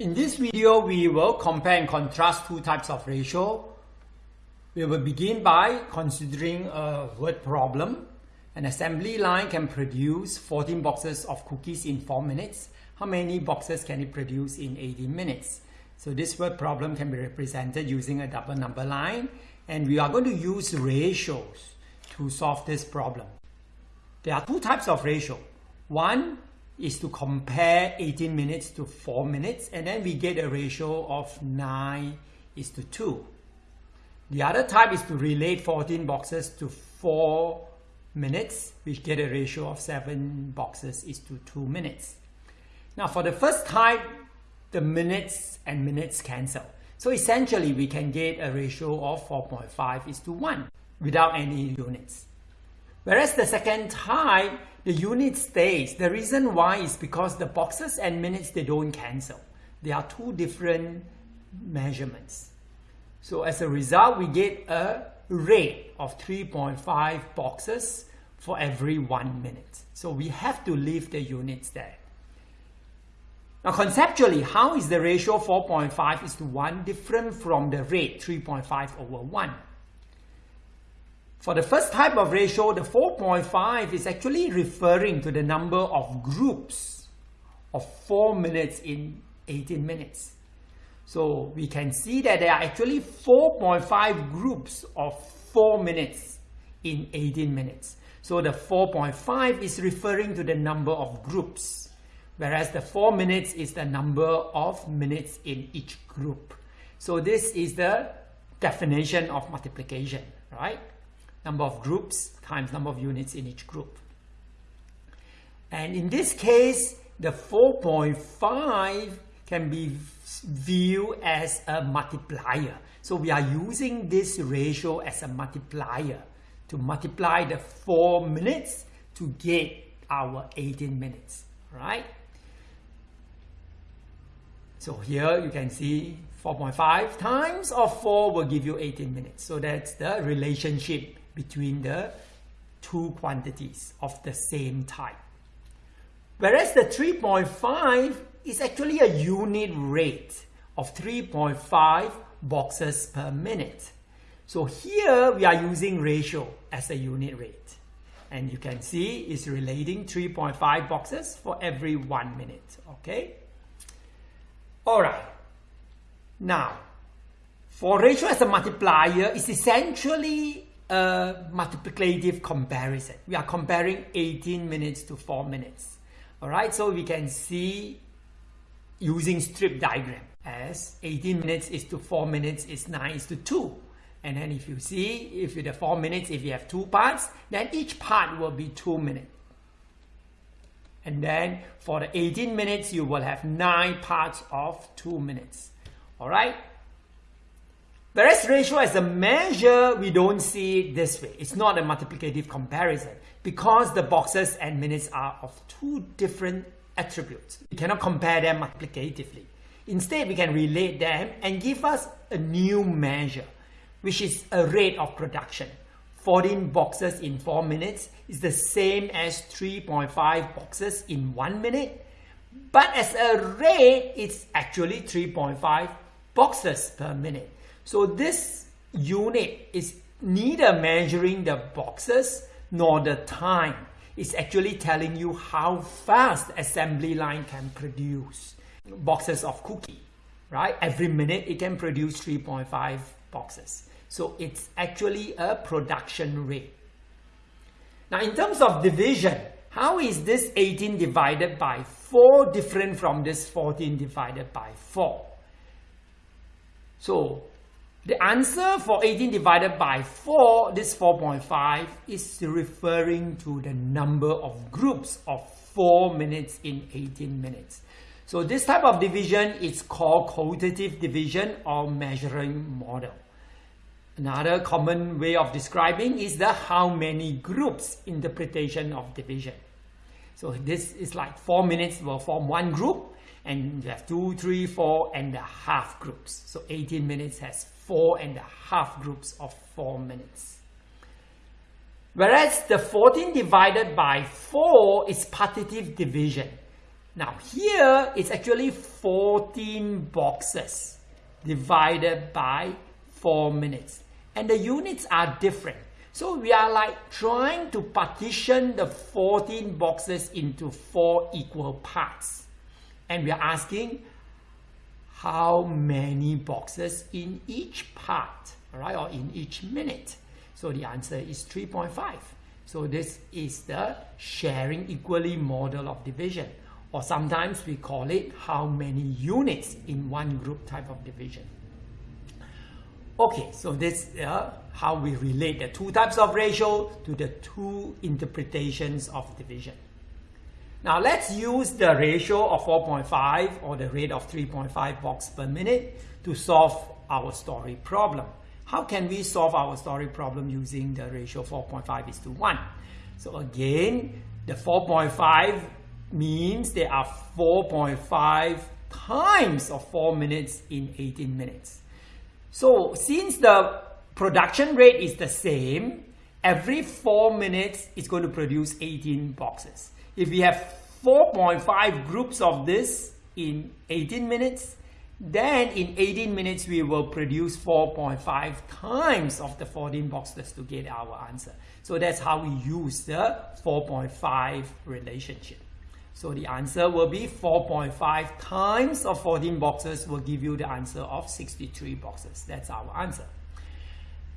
In this video, we will compare and contrast two types of ratio. We will begin by considering a word problem. An assembly line can produce 14 boxes of cookies in 4 minutes. How many boxes can it produce in 18 minutes? So this word problem can be represented using a double number line and we are going to use ratios to solve this problem. There are two types of ratio. One is to compare 18 minutes to 4 minutes and then we get a ratio of 9 is to 2. The other type is to relate 14 boxes to 4 minutes which get a ratio of 7 boxes is to 2 minutes. Now for the first type the minutes and minutes cancel. So essentially we can get a ratio of 4.5 is to 1 without any units. Whereas the second type, the unit stays. The reason why is because the boxes and minutes, they don't cancel. They are two different measurements. So as a result, we get a rate of 3.5 boxes for every one minute. So we have to leave the units there. Now conceptually, how is the ratio 4.5 is to 1 different from the rate 3.5 over 1? For the first type of ratio, the 4.5 is actually referring to the number of groups of 4 minutes in 18 minutes. So we can see that there are actually 4.5 groups of 4 minutes in 18 minutes. So the 4.5 is referring to the number of groups, whereas the 4 minutes is the number of minutes in each group. So this is the definition of multiplication, right? Number of groups times number of units in each group. And in this case, the 4.5 can be viewed as a multiplier. So we are using this ratio as a multiplier to multiply the 4 minutes to get our 18 minutes, right? So here you can see 4.5 times of 4 will give you 18 minutes. So that's the relationship between the two quantities of the same type. Whereas the 3.5 is actually a unit rate of 3.5 boxes per minute. So here we are using ratio as a unit rate. And you can see it's relating 3.5 boxes for every one minute, okay? All right. Now, for ratio as a multiplier, it's essentially a multiplicative comparison. We are comparing 18 minutes to 4 minutes. All right, so we can see using strip diagram as 18 minutes is to 4 minutes is 9 is to 2. And then if you see, if you the 4 minutes, if you have two parts, then each part will be 2 minutes. And then for the 18 minutes, you will have 9 parts of 2 minutes. All right, Whereas ratio as a measure, we don't see it this way. It's not a multiplicative comparison because the boxes and minutes are of two different attributes. We cannot compare them multiplicatively. Instead, we can relate them and give us a new measure, which is a rate of production. 14 boxes in 4 minutes is the same as 3.5 boxes in 1 minute. But as a rate, it's actually 3.5 boxes per minute. So this unit is neither measuring the boxes nor the time. It's actually telling you how fast assembly line can produce boxes of cookie, right? Every minute it can produce 3.5 boxes. So it's actually a production rate. Now in terms of division, how is this 18 divided by 4 different from this 14 divided by 4? So the answer for 18 divided by 4, this 4.5, is referring to the number of groups of 4 minutes in 18 minutes. So this type of division is called quotative division or measuring model. Another common way of describing is the how many groups interpretation of division. So this is like 4 minutes will form one group and you have two, three, four and a half groups. So 18 minutes has four and a half groups of four minutes. Whereas the 14 divided by 4 is partitive division. Now here it's actually 14 boxes divided by 4 minutes. And the units are different. So we are like trying to partition the 14 boxes into 4 equal parts. And we are asking how many boxes in each part, right, or in each minute. So the answer is 3.5. So this is the sharing equally model of division or sometimes we call it how many units in one group type of division. Okay, so this is uh, how we relate the two types of ratio to the two interpretations of division. Now let's use the ratio of 4.5 or the rate of 3.5 box per minute to solve our story problem. How can we solve our story problem using the ratio 4.5 is to 1? So again, the 4.5 means there are 4.5 times of 4 minutes in 18 minutes. So since the production rate is the same, every 4 minutes is going to produce 18 boxes. If we have 4.5 groups of this in 18 minutes, then in 18 minutes we will produce 4.5 times of the 14 boxes to get our answer. So that's how we use the 4.5 relationship. So the answer will be 4.5 times of 14 boxes will give you the answer of 63 boxes. That's our answer.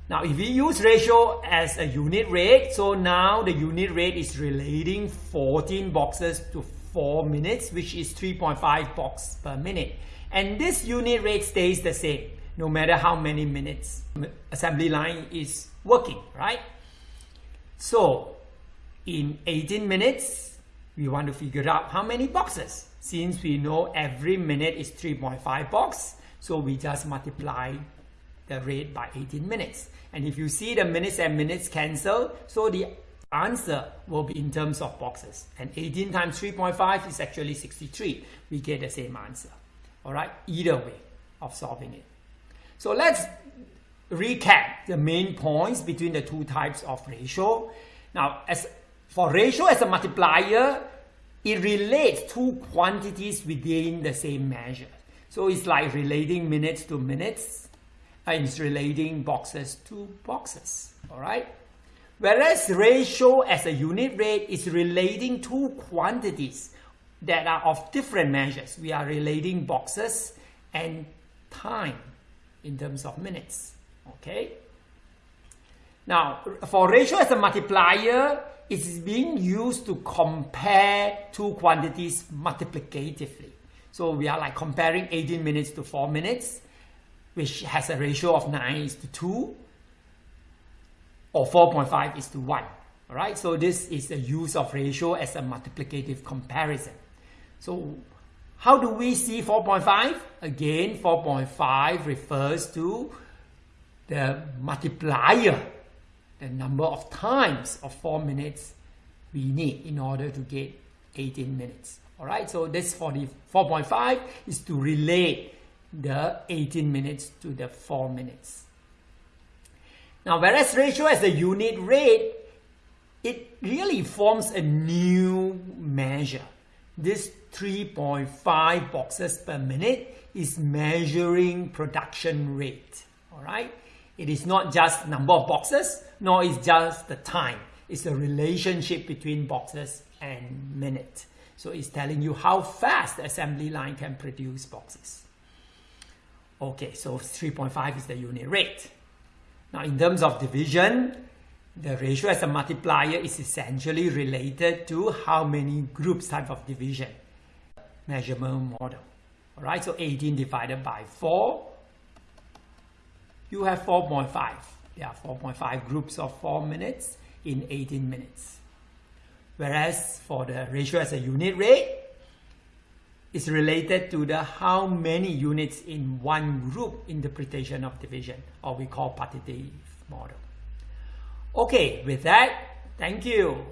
Now, if we use ratio as a unit rate, so now the unit rate is relating 14 boxes to 4 minutes, which is 3.5 box per minute. And this unit rate stays the same, no matter how many minutes assembly line is working, right? So, in 18 minutes, we want to figure out how many boxes. Since we know every minute is 3.5 box, so we just multiply the rate by 18 minutes. And if you see the minutes and minutes cancel, so the answer will be in terms of boxes. And 18 times 3.5 is actually 63. We get the same answer. All right, either way of solving it. So let's recap the main points between the two types of ratio. Now, as for ratio as a multiplier, it relates two quantities within the same measure. So it's like relating minutes to minutes, it's relating boxes to boxes, all right? Whereas ratio as a unit rate is relating two quantities that are of different measures. We are relating boxes and time in terms of minutes, okay? Now, for ratio as a multiplier, it is being used to compare two quantities multiplicatively. So we are like comparing 18 minutes to 4 minutes, which has a ratio of 9 is to 2, or 4.5 is to 1. All right, so this is the use of ratio as a multiplicative comparison. So how do we see 4.5? Again, 4.5 refers to the multiplier the number of times of 4 minutes we need in order to get 18 minutes. Alright, so this for the 4.5 is to relate the 18 minutes to the 4 minutes. Now, whereas ratio as a unit rate, it really forms a new measure. This 3.5 boxes per minute is measuring production rate. Alright, it is not just number of boxes, nor is just the time. It's the relationship between boxes and minute. So it's telling you how fast the assembly line can produce boxes. Okay, so 3.5 is the unit rate. Now in terms of division, the ratio as a multiplier is essentially related to how many groups type of division measurement model. Alright, so 18 divided by 4 you have 4.5. There are 4.5 groups of 4 minutes in 18 minutes. Whereas for the ratio as a unit rate, it's related to the how many units in one group interpretation of division, or we call partitive model. Okay, with that, thank you.